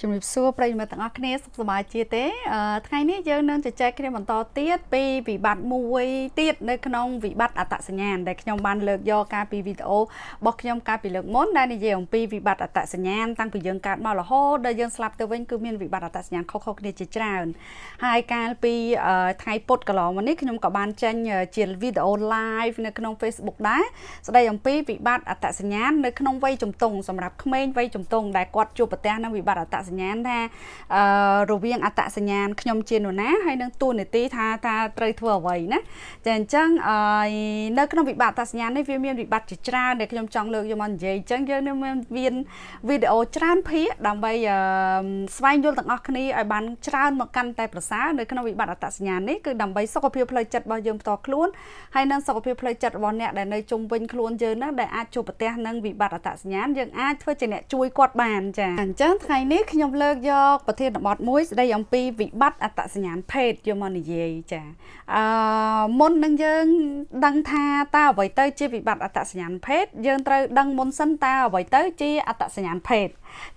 ជំរាបសួរប្រិយមិត្តទាំងអស់គ្នាសុខសប្បាយជាទេថ្ងៃនេះយើងនឹងជជែកគ្នាបន្តទៀតពីវិបត្តិមួយទៀតនៅក្នុងវិបត្តិអត្តសញ្ញាណដែលខ្ញុំបានលើកយកការពីវីដេអូរបស់ខ្ញុំកាលពីលើកមុនដែលនិយាយអំពីវិបត្តិអត្តសញ្ញាណតាំងពីយើងកើតមករហូតដល់យើងស្លាប់ទៅវិញគឺមានវិបត្តិអត្តសញ្ញាណខុសៗគ្នាជាច្រើនហើយកាលពីថ្ងៃពុធកន្លងមកនេះខ្ញុំក៏បានចេញជាវីដេអូ live នៅក្នុង Facebook ដែរស្ដីអំពីវិបត្តិអត្តសញ្ញាណនៅក្នុងវ័យជំទង់សម្រាប់ក្មេងវ័យជំទង់ដែលគាត់ជួបប្រទះនឹងវិបត្តិអត្តសញ្ញាណថាអឺរវាងអត្តសញ្ញាណខ្ញុំជានរណាហើយនឹងទួនាទីថាថាត្រូវធ្វើអ្វីណាចាអញ្ចឹងអឺនៅក្នុងវិបត្តិអត្តសញ្ញាណនេះវាមានវិបត្តិជាច្រើនដែលខ្ញុំចង់លើកយកមកនិយាយអញ្ចឹងយើងនឹងមានវីដេអូច្រើនភាគដើម្បីស្វែងយល់ទាំងអស់គ្នាឲ្យបានច្រើនមកកាន់តែប្រសើរនៅក្នុងវិបត្តិអត្តសញ្ញាណនេះគឺដើម្បីសុខភាពផ្លូវចិត្តរបស់យើងផ្ទាល់ខ្លួនហើយនិងសុខភាពផ្លូវចិត្តរបស់អ្នកដែលនៅជុំវិញខ្លួនយើងហ្នឹងដែលអាចជួបប្រទះនឹងវិបត្តិអត្តសញ្ញាណយើងអាចធ្វើជាអ្នកជួយគាត់បានចាអញ្ចឹងថ្ងៃនេះខ្ញុំលើកយកប្រធានបទមួយស្ដីអំពីវិបត្តិអត្តសញ្ញាណភេទយកមកនិយាយចាអឺមុននឹងយើងដឹងថាតើអ្វីទៅជាវិបត្តិអត្តសញ្ញាណភេទយើងត្រូវដឹងមុនសិនតើអ្វីទៅជាអត្តសញ្ញាណភេទ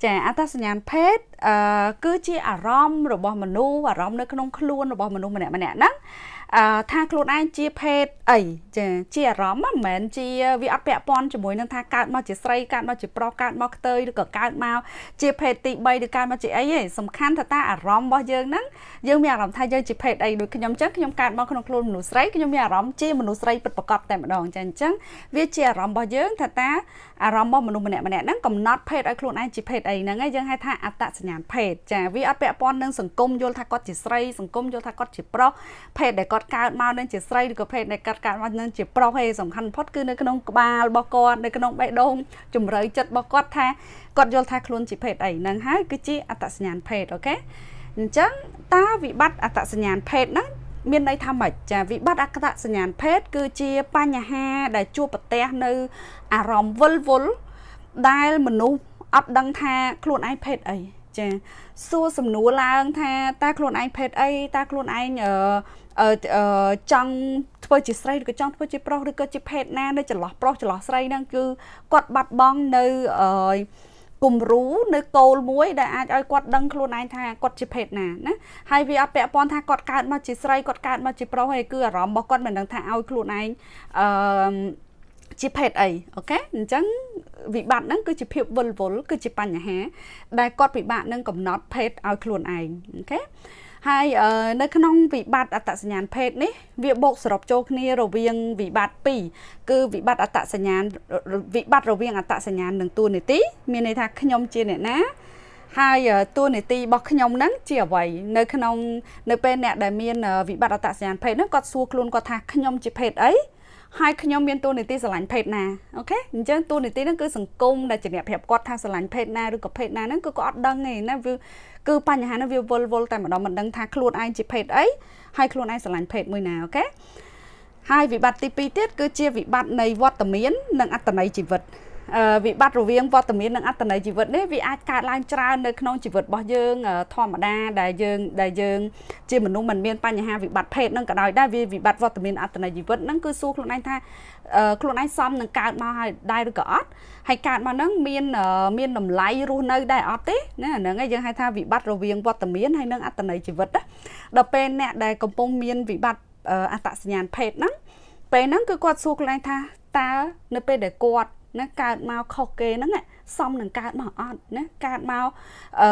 ចាអត្តសញ្ញាណភេទអឺគឺជាអារម្មណ៍របស់មនុស្សអារម្មណ៍នៅក្នុងខ្លួនរបស់មនុស្សម្នាក់ម្នាក់ហ្នឹងអឺ ថាខ្លួនឯងជាភេទអីចាជាអារម្មណ៍មិនមែនជាវាអត់ពាក់ព័ន្ធជាមួយនឹងថាកើតមកជាស្រីកើតមកជាប្រុសកើតមកខ្ទើយឬក៏កើតមកជាភេទទី3ឬកើតមកជាអីទេសំខាន់ថាតើអារម្មណ៍របស់យើងហ្នឹងយើងមានអារម្មណ៍ថាយើងជាភេទអីដូចខ្ញុំចឹងខ្ញុំកើតមកក្នុងខ្លួនមនុស្សស្រីខ្ញុំមានអារម្មណ៍ជាមនុស្សស្រីពិតប្រាកដតែម្ដងចាអញ្ចឹងវាជាអារម្មណ៍របស់យើងថាតើអារម្មណ៍របស់មនុស្សម្នាក់ម្នាក់ហ្នឹងកំណត់ភេទឲ្យខ្លួនឯងជាភេទអីហ្នឹងហើយយើងហៅថាអត្តសញ្ញាណភេទចាវាអត់ពាក់ព័ន្ធនឹងសង្គមយល់ថាគាត់ជាស្រីសង្គមយល់ថាគាត់ជាប្រុសភេទដែលគាត់កើតមកនឹងជាស្រីឬក៏ភេទដែលគាត់កើតមកនឹងជាប្រុសឯសំខាន់បំផុតគឺនៅក្នុងក្បាលរបស់គាត់នៅក្នុងបេះដូងជំរឿចិត្តរបស់គាត់ថាគាត់យល់ថាខ្លួនជាភេទអីហ្នឹងហើយគឺជាអត្តសញ្ញាណភេទអូខេអញ្ចឹងតើវិបត្តិអត្តសញ្ញាណភេទហ្នឹងមានន័យថាម៉េចចាវិបត្តិអក្ខសញ្ញាណភេទគឺជាបញ្ហាដែលជួបប្រទះនៅអារម្មណ៍វិលវល់ដែលមនុស្សអត់ដឹងថាខ្លួនឯងភេទអីចាសួរសំណួរឡើងថាតើខ្លួនឯងភេទអីតើខ្លួនឯងអឺ ចង់ធ្វើជាស្រីឬក៏ចង់ធ្វើជាប្រុសឬក៏ជាភេទណានៅចន្លោះប្រុសចន្លោះស្រីហ្នឹងគឺគាត់បាត់បង់នៅអឺគំរូនៅគោលមួយដែលអាចឲ្យគាត់ដឹងខ្លួនឯងថាគាត់ជាភេទណាណាហើយវាអត់ពាក់ព័ន្ធថាគាត់កើតមកជាស្រីគាត់កើតមកជាប្រុសទេគឺអារម្មណ៍របស់គាត់មិនដឹងថាឲ្យខ្លួនឯងអឺជាភេទអី OK អញ្ចឹងវិបត្តិហ្នឹងគឺជាភាពវិលវល់គឺជាបញ្ហា ដែលគាត់ពិបាកនឹងកំណត់ភេទឲ្យខ្លួនឯង OK ហើយនៅក្នុងវិបត្តិអត្តសញ្ញាណភេទនេះវាបូកសរុបចូលគ្នារវាងវិបត្តិ2គឺវិបត្តិអត្តសញ្ញាណវិបត្តិរវាងអត្តសញ្ញាណនិងតួនាទីមានន័យថាខ្ញុំជាអ្នកណាហើយតួនាទីរបស់ខ្ញុំហ្នឹងជាអ្វីនៅក្នុងនៅពេលអ្នកដែលមានវិបត្តិអត្តសញ្ញាណភេទហ្នឹងគាត់សួរខ្លួនគាត់ថាខ្ញុំជាភេទអីហើយខ្ញុំមានតួនាទីស្រឡាញ់ភេទណា OK អញ្ចឹងតួនាទីហ្នឹងគឺសង្គមដែលជាអ្នកប្រាប់គាត់ថាស្រឡាញ់ភេទណាឬក៏ភេទណាហ្នឹងគឺគាត់អត់ដឹងទេណាវា គឺបញ្ហាហ្នឹងវាវល់វល់តែម្ដងមិនដឹងថាខ្លួនឯងជាភេទអីហើយខ្លួនឯងស្រឡាញ់ភេទមួយណា OKហើយវិបត្តិទី2ទៀតគឺជាវិបត្តិនៃវត្តមាននិងអត្តន័យជីវិតវិបត្តិរវាងវត្តមាននិងអត្តន័យជីវិតនេះវាអាចកើតឡើងច្រើននៅក្នុងជីវិតរបស់យើងធម្មតាដែលយើងដែលយើងជាមនុស្សមិនមានបញ្ហាវិបត្តិភេទនឹងក៏ដោយដែរវាវិបត្តិវត្តមានអត្តន័យជីវិតហ្នឹងគឺសួរខ្លួនឯងថាខ្លួនឯងសមនឹងកើតមកហើយដែរឬក៏អត់ ហើយកើតមកហ្នឹងមានមានតម្លៃរស់នៅដែរអត់ទេណាហ្នឹងហើយយើងហៅថាវិបត្តិរវាងវត្តមានហើយនិងអត្តន័យជីវិតណាដល់ពេលអ្នកដែលកំពុងមានវិបត្តិអត្តសញ្ញាណភេទហ្នឹងពេលហ្នឹងគឺគាត់សួរខ្លួនឯងថាតើនៅពេលដែលគាត់ណាកើតមកខុសគេហ្នឹងសមនឹងកើតមកអត់ណាកើតមកអឺ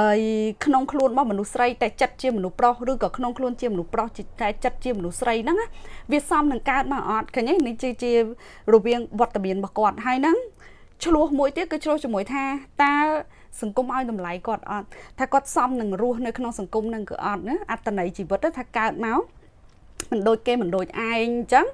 ក្នុងខ្លួនរបស់មនុស្សស្រីតែចិត្តជាមនុស្សប្រុសឬក៏ក្នុងខ្លួនជាមនុស្សប្រុសតែចិត្តជាមនុស្សស្រីហ្នឹងវាសមនឹងកើតមកអត់ឃើញទេនេះជាជារវាងវត្តមានរបស់គាត់ហើយហ្នឹង ឆ្លោះមួយទៀតគឺឆ្លោះជាមួយថាតើសង្គមឲ្យតម្លៃគាត់អត់ថាគាត់សមនឹងរស់នៅក្នុងសង្គមនឹងគឺអត់ណាអត្តន័យជីវិតថាកើតមកមិនដូចគេមិនដូចឯងអញ្ចឹង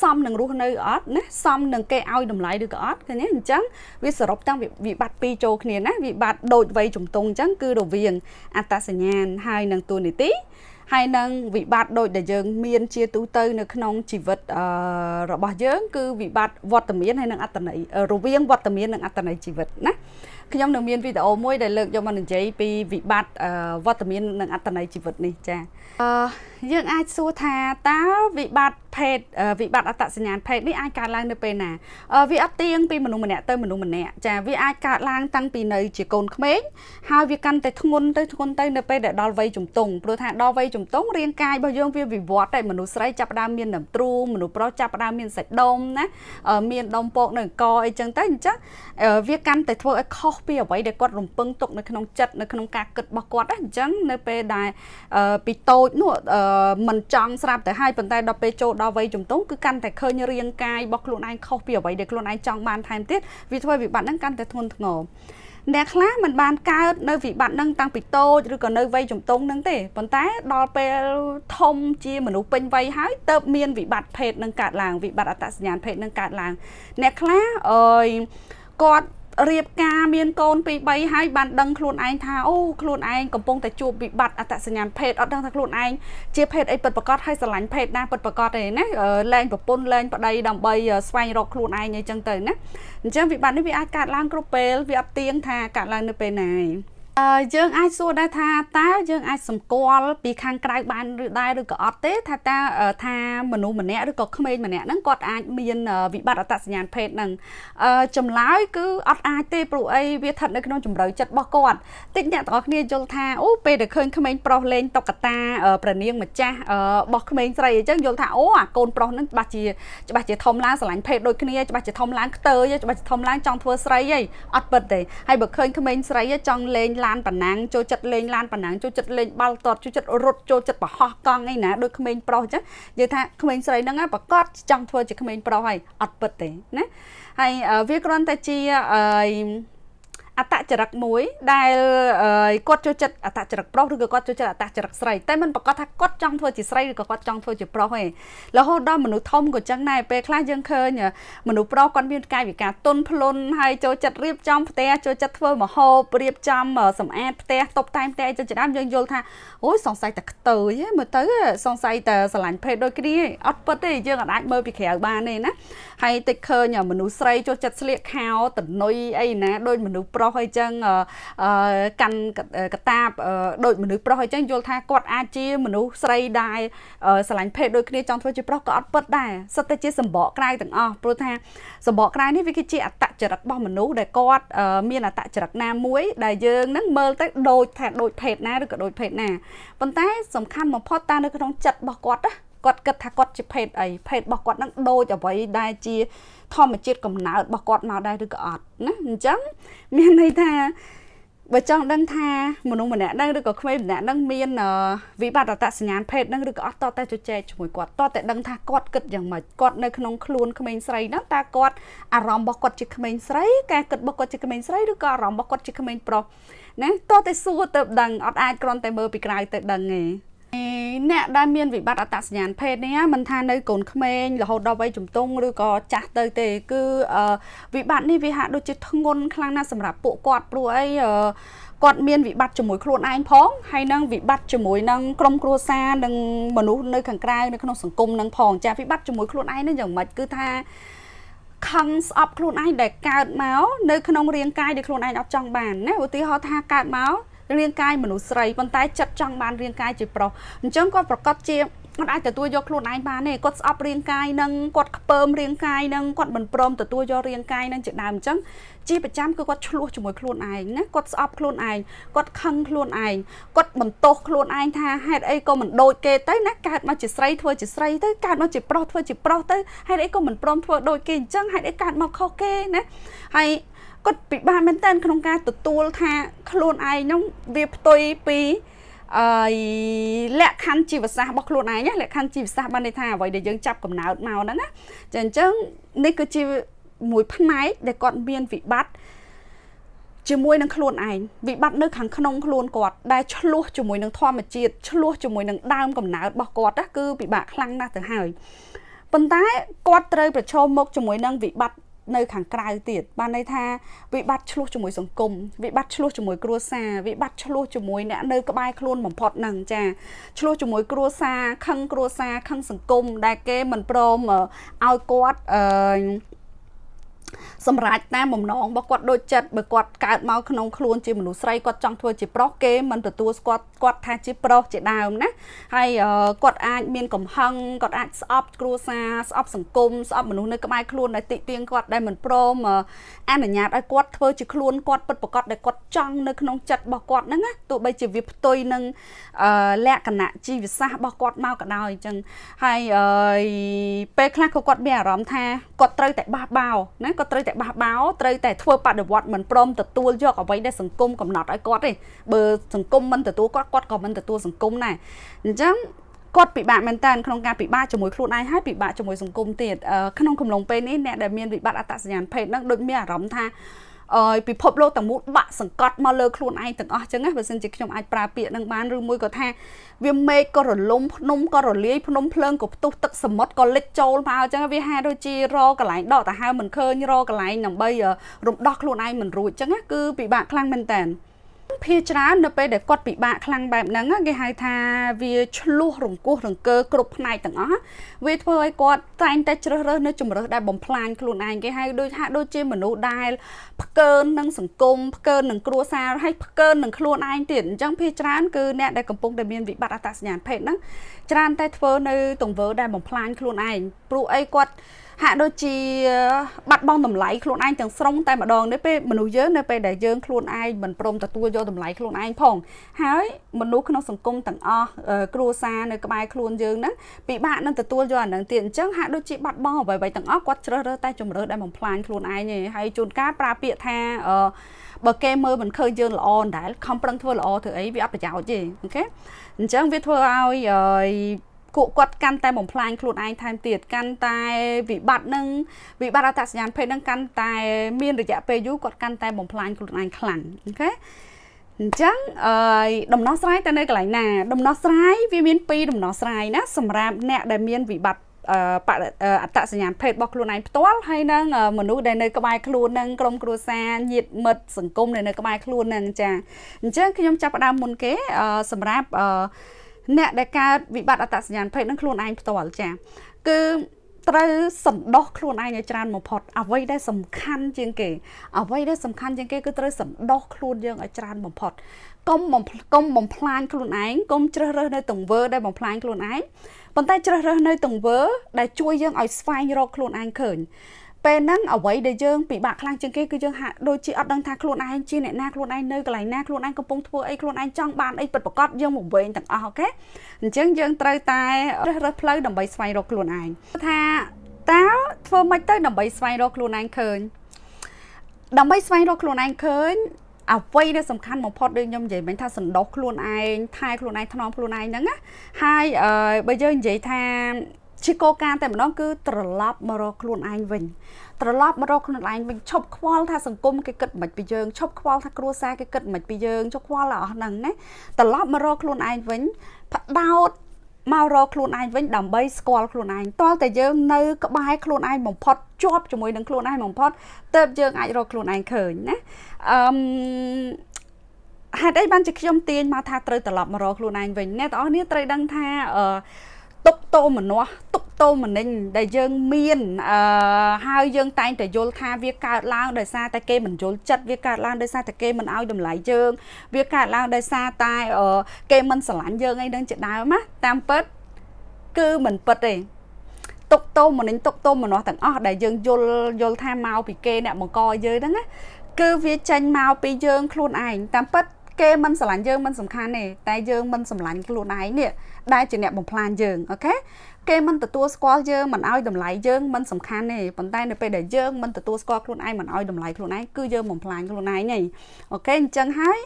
សមនឹងរស់នៅអត់ណាសមនឹងគេឲ្យតម្លៃឬក៏អត់ឃើញទេអញ្ចឹងវាសរុបទាំងវិបត្តិពីរចូលគ្នាណាវិបត្តិដូចវ័យជំទង់អញ្ចឹងគឺរវាងអត្តសញ្ញាណហើយនឹងទូនីតិ ហើយនឹងវិបត្តិដូចដែលយើងមានជាទូទៅនៅក្នុងជីវិតអឺរបស់យើងគឺវិបត្តិវត្តមានហើយនឹងអត្តន័យរវាងវត្តមាននិងអត្តន័យជីវិតណាខ្ញុំនឹងមានវីដេអូមួយដែលលើកយកមកនិយាយពីវិបត្តិវត្តមាននិងអត្តន័យជីវិតនេះចាអឺយើងអាចសួរថាតើវិបត្តិភភេទវិបត្តិអត្តសញ្ញាណភេទនេះអាចកើតឡើងនៅពេលណាវាអត់ទៀងពីមនុស្សម្នាក់ទៅមនុស្សម្នាក់ចាវាអាចកើតឡើងតាំងពីនៅជាកូនក្មេងហើយវាកាន់តែធ្ងន់ទៅធ្ងន់ទៅនៅពេលដែលដល់វ័យជំទង់ព្រោះថាដល់វ័យជំទង់រាងកាយរបស់យើងវាវិវត្តតែមនុស្សស្រីចាប់ផ្ដើមមានដំទ្រូងមនុស្សប្រុសចាប់ផ្ដើមមានសាច់ដុំណាមានដុំពកនៅកអីចឹងទៅអញ្ចឹងវាកាន់តែធ្វើឲ្យខុសពីអ្វីដែលគាត់រំពឹងទុកនៅក្នុងចិត្តនៅក្នុងការគិតរបស់គាត់ណាអញ្ចឹងនៅពេលដែលពីតូចនោះមិនចង់ស្រាប់ទៅហើយប៉ុន្តែដល់ពេលចូលដល់វ័យជំទង់គឺកាន់តែឃើញរាងកាយរបស់ខ្លួនឯងខុសពីអ្វីដែលខ្លួនឯងចង់បានថែមទៀតវាធ្វើវិបត្តិហ្នឹងកាន់តែធ្ងន់ធ្ងរអ្នកខ្លះមិនបានកើតនៅវិបត្តិហ្នឹងតាំងពីតូចឬក៏នៅវ័យជំទង់ហ្នឹងទេប៉ុន្តែដល់ពេលធំជាមនុស្សពេញវ័យហើយទៅមានវិបត្តិភេទនឹងកើតឡើងវិបត្តិអត្តសញ្ញាណភេទនឹងកើតឡើងអ្នកខ្លះអើយគាត់ រៀបការមានកូនពីរ3ហើយបានដឹងខ្លួនឯងថាអូខ្លួនឯងកំពុងតែជួបវិបត្តិអត្តសញ្ញាណភេទអត់ដឹងថាខ្លួនឯងជាភេទអីពិតប្រាកដហើយស្រឡាញ់ភេទណាពិតប្រាកដទេណាលែងប្រពន្ធលែងប្តីដើម្បីស្វែងរកខ្លួនឯងអីចឹងទៅណាអញ្ចឹងវិបត្តិនេះវាអាចកើតឡើងគ្រប់ពេលវាអត់ទៀងថាកើតឡើងនៅពេលណាឯងអឺ យើងអាចសួរដែរថាតើយើងអាចសម្គាល់ពីខាងក្រៅបានឬដែរឬក៏អត់ទេ ថាតើថាមនុស្សម្នាក់ឬក៏ក្មេងម្នាក់ហ្នឹងគាត់អាចមានវិបត្តិអត្តសញ្ញាណភេទហ្នឹងអឺចម្លើយគឺអត់អាចទេព្រោះអីវាស្ថិតនៅក្នុងជំរឿចិត្តរបស់គាត់តិចអ្នកទាំងអស់គ្នាយល់ថាអូពេលដែលឃើញក្មេងប្រុសលេងតុក្កតាប្រនាងម្ចាស់របស់ក្មេងស្រីអញ្ចឹងយល់ថាអូអាកូនប្រុសហ្នឹងច្បាស់ជាច្បាស់ជាធំឡើងស្រឡាញ់ភេទដូចគ្នាច្បាស់ជាធំឡើងខ្ទើយច្បាស់ជាធំឡើងចង់ធ្វើស្រីហីអត់ពិតទេហើយបើឃើញក្មេងស្រីចង់លេងឡានប៉ណ្ណាំងចូលចិត្តលេងឡានប៉ណ្ណាំងចូលចិត្តលេងបាល់ទាត់ចូលចិត្តរត់ចូលចិត្តបរហោះកង់អីណាដូចក្មេងប្រុសអញ្ចឹងនិយាយថាក្មេងស្រីហ្នឹងប្រកាសចង់ធ្វើជាក្មេងប្រុសហើយអត់ពិតទេណាហើយវាគ្រាន់តែជាអឺ អតចរិតមួយ ដែលគាត់ចូលចិត្តអតចរិតប្រុសឬក៏គាត់ចូលចិត្តអតចរិតស្រីតែមិនប្រកាសថាគាត់ចង់ធ្វើជាស្រីឬក៏គាត់ចង់ធ្វើជាប្រុសទេរហូតដល់មនុស្សធំក៏ចឹងដែរពេលខ្លះយើងឃើញមនុស្សប្រុសគាត់មានកាយវិការទន់ភ្លន់ហើយចូលចិត្តរៀបចំផ្ទះចូលចិត្តធ្វើម្ហូបរៀបចំសម្អាតផ្ទះតុបតែងផ្ទះអីចឹងច្រើនយើងយល់ថាអូយសង្ស័យតែខ្ទើយមើលទៅសង្ស័យតែស្រឡាញ់ភេទដូចគ្នាអត់ពិតទេយើងអាចមើលពីក្រៅបានទេណាហើយតិចឃើញមនុស្សស្រីចូលចិត្តស្លៀកខោតនុយអីណាដូចមនុស្សប្រុសអីចឹងកាន់កតាបដូចមនុស្សប្រុសអីចឹងយល់ថាគាត់អាចជាមនុស្សស្រីដែរស្រឡាញ់ភេទដូចគ្នាចង់ធ្វើជាប្រុសក៏អត់ពិតដែរសិតតែជាសម្បកក្រៅទាំងអស់ព្រោះថាសម្បកក្រៅនេះវាគឺជាអត្តចរិតរបស់មនុស្សដែលគាត់មានអត្តចរិតណាមួយដែលយើងនឹងមើលទៅដូចថាដូចភេទណាឬក៏ដូចភេទណាប៉ុន្តែសំខាន់បំផុតតើនៅក្នុងចិត្តរបស់គាត់ណា គាត់គិតថាគាត់ជាភេទអីភេទរបស់គាត់នឹងដូចអ្វីដែលជាធម្មជាតិកំណើតរបស់គាត់មកដែរឬក៏អត់ណាអញ្ចឹងមានន័យថាបើចង់ដឹងថាមនុស្សម្នាក់ហ្នឹងឬក៏ក្មេងម្នាក់ហ្នឹងមានវិបត្តិអត្តសញ្ញាណភេទហ្នឹងឬក៏អត់តតែជជែកជាមួយគាត់តតែដឹងថាគាត់គិតយ៉ាងម៉េចគាត់នៅក្នុងខ្លួនក្មេងស្រីហ្នឹងតើគាត់អារម្មណ៍របស់គាត់ជាក្មេងស្រីការគិតរបស់គាត់ជាក្មេងស្រីឬក៏អារម្មណ៍របស់គាត់ជាក្មេងប្រុសណាតតែសួរទៅដឹងអត់អាចគ្រាន់តែមើលពីក្រៅទៅដឹងទេ អ្នកដែលមានវិបត្តិអត្តសញ្ញាណភេទនេះមិនថានៅកូនក្មេងរហូតដល់វ័យជំទង់ឬក៏ចាស់ទៅទេ គឺវិបត្តិនេះវាហាក់ដូចជាធ្ងន់ខ្លាំងណាស់សម្រាប់ពួកគាត់ព្រោះអីគាត់មានវិបត្តិជាមួយខ្លួនឯងផងហើយនឹងវិបត្តិជាមួយនឹងក្រុមគ្រួសារនិងមនុស្សនៅខាងក្រៅនៅក្នុងសង្គមនឹងផងចាវិបត្តិជាមួយខ្លួនឯងនឹងយ៉ាងម៉េចគឺថាខឹងស្អប់ខ្លួនឯងដែលកើតមកនៅក្នុងរាងកាយដែលខ្លួនឯងអត់ចង់បានណាឧទាហរណ៍ថាកើតមក រាងកាយមនុស្សស្រីប៉ុន្តែចិត្តចង់បានរាងកាយជាប្រុសអញ្ចឹងគាត់ប្រកាសជាគាត់អាចទទួលយកខ្លួនឯងបានទេគាត់ស្អប់រាងកាយនឹងគាត់ខ្ពើមរាងកាយនឹងគាត់មិនព្រមទទួលយករាងកាយនឹងជាដើមអញ្ចឹងជាប្រចាំគឺគាត់ឆ្លោះជាមួយខ្លួនឯងណាគាត់ស្អប់ខ្លួនឯងគាត់ខឹងខ្លួនឯងគាត់បន្ទោសខ្លួនឯងថាហេតុអីក៏មិនដូចគេទៅណាកើតមកជាស្រីធ្វើជាស្រីទៅកើតមកជាប្រុសធ្វើជាប្រុសទៅហេតុអីក៏មិនព្រមធ្វើដូចគេអញ្ចឹងហេតុអីកើតមកខុសគេណាហើយ គាត់ពិបាកមែនតើក្នុងការទទួលថាខ្លួនឯងហ្នឹងវាផ្ទុយពីអឺលក្ខខណ្ឌជីវសាស្ត្ររបស់ខ្លួនឯងលក្ខខណ្ឌជីវសាស្ត្របានន័យថាអ្វីដែលយើងចាប់កំណើតមកហ្នឹងណាចាអញ្ចឹងនេះគឺជាមួយផ្នែកដែលគាត់មានវិបត្តិជាមួយនឹងខ្លួនឯងវិបត្តិនៅខាងក្នុងខ្លួនគាត់ដែលឆ្លោះជាមួយនឹងធម្មជាតិឆ្លោះជាមួយនឹងដើមកំណើតរបស់គាត់ណាគឺពិបាកខ្លាំងណាស់ទៅហើយប៉ុន្តែគាត់ត្រូវប្រឈមមុខជាមួយនឹងវិបត្តិ នៅខាងក្រៅទៀតបានន័យថាវិបត្តិឆ្លោះជាមួយសង្គមវិបត្តិឆ្លោះជាមួយគ្រួសារវិបត្តិឆ្លោះជាមួយអ្នកនៅក្បែរខ្លួនបំផុតហ្នឹងចាឆ្លោះជាមួយគ្រួសារខឹងគ្រួសារខឹងសង្គមដែលគេមិនព្រមឲ្យគាត់អឺ សម្រាប់តាមបំណងរបស់គាត់ដូចចិត្តបើគាត់កើតមកក្នុងខ្លួនជាមនុស្សស្រីគាត់ចង់ធ្វើជាប្រុសគេមិនទទួលស្គាល់គាត់ថាជាប្រុសជាដើមណាហើយគាត់អាចមានកំហឹងគាត់អាចស្អប់គ្រួសារស្អប់សង្គមស្អប់មនុស្សនៅក្បែរខ្លួនដែលតិទៀងគាត់ដែលមិនព្រមអនុញ្ញាតឲ្យគាត់ធ្វើជាខ្លួនគាត់ពិតប្រាកដដែលគាត់ចង់នៅក្នុងចិត្តរបស់គាត់ហ្នឹងណាទោះបីជាវាផ្ទុយនឹងលក្ខណៈជីវសាស្ត្ររបស់គាត់មកក៏ដោយអញ្ចឹងហើយពេលខ្លះក៏គាត់មានអារម្មណ៍ថាគាត់ត្រូវតែបះបោណាគាត់ត្រូវតែបះបោត្រូវតែធ្វើបដិវត្តមិនព្រមទទួលយកអ្វីដែលសង្គមកំណត់ឲ្យគាត់ទេបើសង្គមមិនទទួលគាត់គាត់ក៏មិនទទួលសង្គមដែរអញ្ចឹងគាត់ពិបាកមែនតើក្នុងការពិបាកជាមួយខ្លួនឯងហើយពិបាកជាមួយសង្គមទៀតក្នុងកំឡុងពេលនេះអ្នកដែលមានវិបត្តិអត្តសញ្ញាណភេទហ្នឹងដូចមានអារម្មណ៍ថាអឺ ពិភពលោកទាំងមូលបាក់សង្កត់មកលើខ្លួនឯងទាំងអស់ចឹងណាបើសិនជាខ្ញុំអាចប្រើពាក្យនឹងបានឬមួយក៏ថាវាមេឃក៏រលំភ្នំក៏រលាយភ្នំភ្លើងក៏ផ្ទុះទឹកសមុទ្រក៏លិចចូលមកអញ្ចឹងវាហាក់ដូចជារកន្លែងដកដង្ហើមមិនឃើញរកន្លែងដើម្បីរំដោះខ្លួនឯងមិនរួចអញ្ចឹងណាគឺពិបាកខ្លាំងមែនតើ ភាច្រើននៅពេលដែលគាត់ពិបាកខ្លាំងបែបហ្នឹងគេហៅថាវាឆ្លោះរង្គោះរង្គើគ្រប់ផ្នែកទាំងអស់វាធ្វើឲ្យគាត់តែងតែជ្រើសរើសនៅជំរើសដែលបំផ្លាញខ្លួនឯងគេហៅដូចហាក់ដូចជាមនុស្សដែលផ្កើននឹងសង្គមផ្កើននឹងគ្រួសារហើយផ្កើននឹងខ្លួនឯងទៀតអញ្ចឹងភាច្រើនគឺអ្នកដែលកំពុងតែមានវិបត្តិអត្តសញ្ញាណភេទហ្នឹងច្រើនតែធ្វើនៅទង្វើដែលបំផ្លាញខ្លួនឯងព្រោះអីគាត់ ហាក់ដូចជាបាត់បង់តម្លៃខ្លួនឯងទាំងស្រុងតែម្ដងនេះពេលមនុស្សយើងនៅពេលដែលយើងខ្លួនឯងមិនព្រមទទួលយកតម្លៃខ្លួនឯងផងហើយមនុស្សក្នុងសង្គមទាំងអស់គ្រួសារនៅក្បែរខ្លួនយើងហ្នឹងពិបាកនឹងទទួលយកអានឹងទៀតអញ្ចឹងហាក់ដូចជាបាត់បង់អ្វីៗទាំងអស់គាត់ជ្រើសរើសតែជំរើសដែលបំផ្លាញខ្លួនឯងឯងហើយជួនកាលប្រើពាក្យថាអឺបើគេមើលមិនឃើញយើងល្អដដែលខំប្រឹងធ្វើល្អធ្វើអីវាអត់ប្រយោជន៍ទេអូខេអញ្ចឹងវាធ្វើឲ្យ គួគាត់កាន់តែបំផ្លាញខ្លួនឯងថែមទៀតកាន់តែវិបត្តិនឹងវិបត្តិអត្តសញ្ញាណភេទនឹងកាន់តែមានរយៈពេលយូរគាត់កាន់តែបំផ្លាញខ្លួនឯងខ្លាំងអូខេអញ្ចឹងអឺដំណោះស្រាយទៅនៅកន្លែងណាដំណោះស្រាយវាមានពីរដំណោះស្រាយណាសម្រាប់អ្នកដែលមានវិបត្តិអត្តសញ្ញាណភេទរបស់ខ្លួនឯងផ្ទាល់ហើយនឹងមនុស្សដែលនៅក្បែរខ្លួននឹងក្រុមគ្រួសារញាតិមិត្តសង្គមដែលនៅក្បែរខ្លួននឹងចាអញ្ចឹងខ្ញុំចាប់ផ្ដើមមុនគេសម្រាប់អ្នកដែលកើតវិបត្តិអត្តសញ្ញាណភេទនឹងខ្លួនឯងផ្ទាល់ចាគឺត្រូវសន្តោសខ្លួនឯងឲ្យច្រើនបំផុតអ្វីដែលសំខាន់ជាងគេអ្វីដែលសំខាន់ជាងគេគឺត្រូវសន្តោសខ្លួនយើងឲ្យច្រើនបំផុតកុំបំកុំបំផ្លាញខ្លួនឯងកុំជ្រើសរើសនៅទង្វើដែលបំផ្លាញខ្លួនឯងប៉ុន្តែជ្រើសរើសនៅទង្វើដែលជួយយើងឲ្យស្វែងរកខ្លួនឯងឃើញ ពេលហ្នឹងអ្វីដែលយើងពិបាកខ្លាំងជាងគេគឺយើងហាក់ដូចជាអត់ដឹងថាខ្លួនឯងជាអ្នកណាខ្លួនឯងនៅកន្លែងណាខ្លួនឯងកំពុងធ្វើអីខ្លួនឯងចង់បានអីពិតប្រាកដយើងមកវិញទាំងអស់អូខេអញ្ចឹងយើងត្រូវតែរើសរើសផ្លូវដើម្បីស្វែងរកខ្លួនឯងថាតើធ្វើម៉េចទៅដើម្បីស្វែងរកខ្លួនឯងឃើញដើម្បីស្វែងរកខ្លួនឯងឃើញអ្វីដែលសំខាន់បំផុតដូចខ្ញុំនិយាយមិញថាសន្តោសខ្លួនឯងថែខ្លួនឯងថ្នមខ្លួនឯងហ្នឹងណាហើយបើយើងនិយាយថា ជាគោលការណ៍តែម្ដងគឺត្រឡប់មករកខ្លួនឯងវិញត្រឡប់មករកខ្លួនឯងវិញឈប់ខ្វល់ថាសង្គមគេគិតមិនពីយើងឈប់ខ្វល់ថាគ្រួសារគេគិតមិនពីយើងឈប់ខ្វល់អស់ហ្នឹងណាត្រឡប់មករកខ្លួនឯងវិញផ្ដោតមករកខ្លួនឯងវិញដើម្បីស្គាល់ខ្លួនឯងតើតែយើងនៅក្បែរខ្លួនឯងបំផុតជាប់ជាមួយនឹងខ្លួនឯងបំផុតទើបយើងអាចរកខ្លួនឯងឃើញណាអឺហេតុអីបានជាខ្ញុំទាញមកថាត្រូវត្រឡប់មករកខ្លួនឯងវិញអ្នកទាំងអស់គ្នាត្រូវដឹងថាអឺទុកតោមនោះទុក តោមនិញដែលយើងមានអឺហើយយើងតែងតែយល់ថាវាកើតឡើងដោយសារតែគេមិនយល់ចិត្តវាកើតឡើងដោយសារតែគេមិនឲ្យតម្លៃយើងវាកើតឡើងដោយសារតែគេមិនស្រឡាញ់យើងអីនឹងជាដើមណាតាមពិតគឺមិនពិតទេទុកតោមនិញទុកតោមនោះទាំងអស់ដែលយើងយល់យល់ថាមកពីគេអ្នកបង្កយើងហ្នឹងណាគឺវាចេញមកពីយើងខ្លួនឯងតាមពិតគេមិនស្រឡាញ់យើងមិនសំខាន់ទេតែយើងមិនស្រឡាញ់ខ្លួនឯងនេះដែលជាអ្នកបំផ្លាញយើងអូខេ គេមិនទទួលស្គាល់យើងមិនឲ្យតម្លៃយើងមិនសំខាន់ទេប៉ុន្តែនៅពេលដែលយើងមិនទទួលស្គាល់ខ្លួនឯងមិនឲ្យតម្លៃខ្លួនឯងគឺយើងបំផ្លាញខ្លួនឯងហីOK អញ្ចឹងហើយ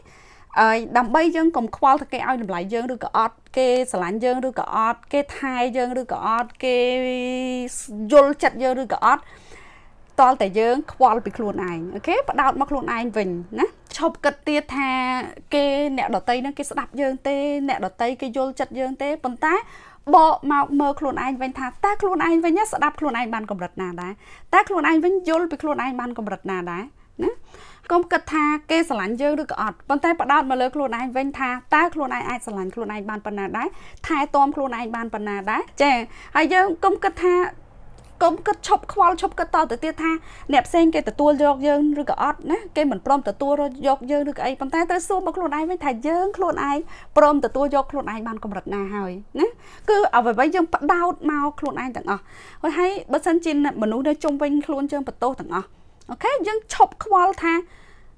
អើយដើម្បីយើងកុំខ្វល់ថាគេឲ្យតម្លៃយើងឬក៏អត់គេស្រឡាញ់យើងឬក៏អត់គេថែយើងឬក៏អត់គេយល់ចិត្តយើងឬក៏អត់តលតែយើងខ្វល់ពីខ្លួនឯង OK ផ្ដោតមកខ្លួនឯងវិញណាឈប់គិតទៀតថាគេអ្នកដទៃហ្នឹងគេស្ដាប់យើងទេអ្នកដទៃគេយល់ចិត្តយើងទេប៉ុន្តែ បកមកមើលខ្លួនឯងវិញថាតើខ្លួនឯងវិញស្ដាប់ខ្លួនឯងបានកម្រិតណាដែរតើខ្លួនឯងវិញយល់ពីខ្លួនឯងបានកម្រិតណាដែរណាកុំគិតថាគេស្រឡាញ់យើងឬក៏អត់ប៉ុន្តែបដោតមកលើខ្លួនឯងវិញថាតើខ្លួនឯងអាចស្រឡាញ់ខ្លួនឯងបានប៉ុណ្ណាដែរថែទាំខ្លួនឯងបានប៉ុណ្ណាដែរចាហើយយើងកុំគិតថា កុំគិតឈប់ខ្វល់ឈប់គិតតទៅទៀតថាអ្នកផ្សេងគេទទួលយកយើងឬក៏អត់ណាគេមិនព្រមទទួលយកយើងឬក៏អីប៉ុន្តែត្រូវសួរមកខ្លួនឯងវិញថាយើងខ្លួនឯងព្រមទទួលយកខ្លួនឯងបានកម្រិតណាហើយណាគឺអ្វីៗយើងបដោតមកខ្លួនឯងទាំងអស់ហើយបើសិនជាមនុស្សនៅជុំវិញខ្លួនយើងបន្ទោសទាំងអស់អូខេយើងឈប់ខ្វល់ថា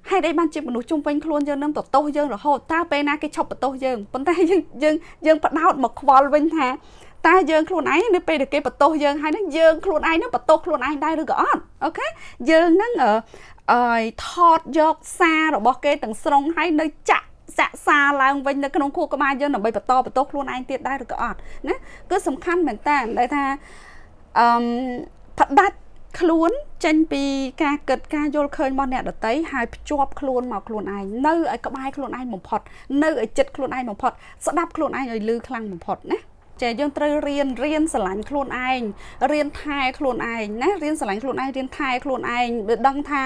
ហេតុអីបានជាមនុស្សជុំវិញខ្លួនយើងនឹងតទោសយើងរហូតតើពេលណាគេឈប់បន្ទោសយើងប៉ុន្តែយើងយើងយើងបដោតមកខ្វល់វិញថា តើយើងខ្លួនឯងនៅពេលដែលគេបន្ទោសយើងហើយនឹងយើងខ្លួនឯងនឹងបន្ទោសខ្លួនឯងដែរឬក៏អត់អូខេយើងនឹងអឺថតយកសាររបស់គេទាំងស្រុងហើយនៅចាក់សាក់សាឡើងវិញនៅក្នុងខួរក្បាលយើងដើម្បីបន្តបន្តខ្លួនឯងទៀតដែរឬក៏អត់ណាគឺសំខាន់មែនតើដែលថាអឺផ្ដាច់ខ្លួនចេញពីការគិតការយល់ឃើញរបស់អ្នកដតីហើយភ្ជាប់ខ្លួនមកខ្លួនឯងនៅឲ្យក្បែរខ្លួនឯងបំផុត នៅឲ្យចិត្តខ្លួនឯងបំផុតស្ដាប់ខ្លួនឯងឲ្យលឺខ្លាំងបំផុតណា ចាយើងត្រូវរៀនរៀនស្រឡាញ់ខ្លួនឯងរៀនថែខ្លួនឯងណារៀនស្រឡាញ់ខ្លួនឯងរៀនថែខ្លួនឯងវាដឹងថា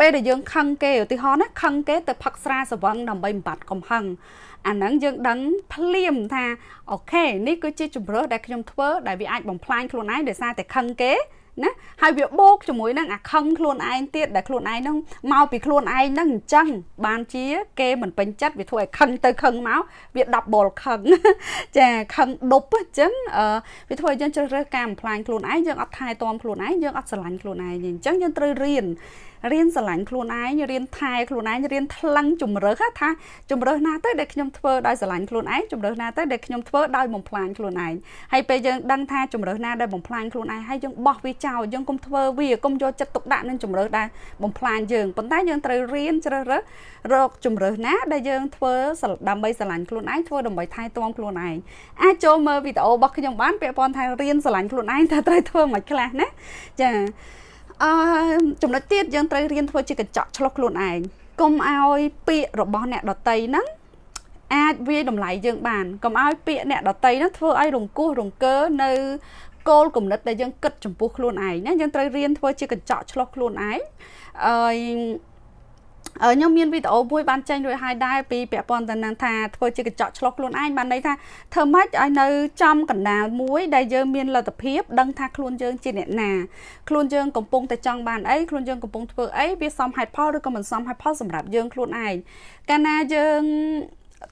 ពេលដែលយើងខឹងគេឧទាហរណ៍ណាខឹងគេទៅផឹកស្រាសវឹងដើម្បីបំបត្តិកំហឹងអាហ្នឹងយើងដឹងភ្លាមថាអូខេនេះគឺជាជំរើសដែលខ្ញុំធ្វើដែលវាអាចបំផ្លាញខ្លួនឯងដោយសារតែខឹងគេ ណាហើយវាបូកជាមួយនឹងអាខឹងខ្លួនឯងទៀតដែលខ្លួនឯងហ្នឹងមកពីខ្លួនឯងហ្នឹងអញ្ចឹងបានជា គេមិនពេញចិត្តវាធ្វើឲ្យខឹងទៅខឹងមកវា10ខឹងចាខឹងដប់អញ្ចឹងវាធ្វើឲ្យយើងជ្រើសរើសការបំផ្លាញខ្លួនឯងយើងអត់ថែទាំខ្លួនឯងយើងអត់ស្រឡាញ់ខ្លួនឯងអញ្ចឹងយើងត្រូវរៀន រៀនស្រឡាញ់ខ្លួនឯងរៀនថែខ្លួនឯងរៀនថ្លឹងជំរើសថាជំរើសណាទៅដែលខ្ញុំធ្វើដោយស្រឡាញ់ខ្លួនឯងជំរើសណាទៅដែលខ្ញុំធ្វើដោយបំផ្លាញខ្លួនឯងហើយពេលយើងដឹងថាជំរើសណាដែលបំផ្លាញខ្លួនឯងហើយយើងបោះវាចោលយើងកុំធ្វើវាកុំយកចិត្តទុកដាក់នឹងជំរើសដែលបំផ្លាញយើងប៉ុន្តែយើងត្រូវរៀនជ្រើសរើសរកជំរើសណាដែលយើងធ្វើដើម្បីស្រឡាញ់ខ្លួនឯងធ្វើដើម្បីថែទាំខ្លួនឯងអាចចូលមើលវីដេអូរបស់ខ្ញុំបានពាក់ព័ន្ធថារៀនស្រឡាញ់ខ្លួនឯងតើត្រូវធ្វើមិនខ្លះណាចា អឺចំណុចទៀតយើងត្រូវរៀនធ្វើជាកញ្ចក់ឆ្លុះខ្លួនឯងកុំឲ្យពាក្យរបស់អ្នកដតីហ្នឹងអាចវាយតម្លៃយើងបានកុំឲ្យពាក្យអ្នកដតីហ្នឹងធ្វើឲ្យរង្គោះរង្គើនៅគោលគំនិតដែលយើងគិតចំពោះខ្លួនឯងណាយើងត្រូវរៀនធ្វើជាកញ្ចក់ឆ្លុះខ្លួនឯងអឺ ខ្ញុំមានវីដេអូមួយបានចេញរួចហើយដែរពីពាក់ព័ន្ធទៅនឹងថាធ្វើជាកញ្ចក់ឆ្លុះខ្លួនឯងបានន័យថាធ្វើម៉េចឲ្យនៅចំកណ្ដាលមួយដែលយើងមានលទ្ធភាពដឹងថាខ្លួនយើងជាអ្នកណាខ្លួនយើងកំពុងតែចង់បានអីខ្លួនយើងកំពុងធ្វើអីវាសមហេតុផលឬក៏មិនសមហេតុផលសម្រាប់យើងខ្លួនឯងកាលណាយើង